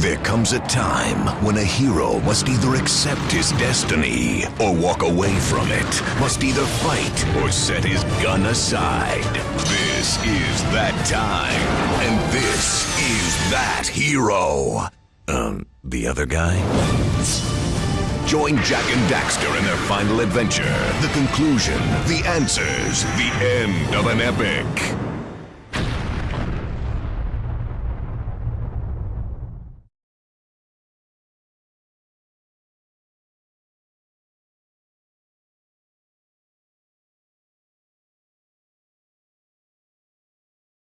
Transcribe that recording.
There comes a time when a hero must either accept his destiny or walk away from it, must either fight or set his gun aside. This is that time, and this is that hero. Um, the other guy? Join Jak and Daxter in their final adventure, the conclusion, the answers, the end of an epic.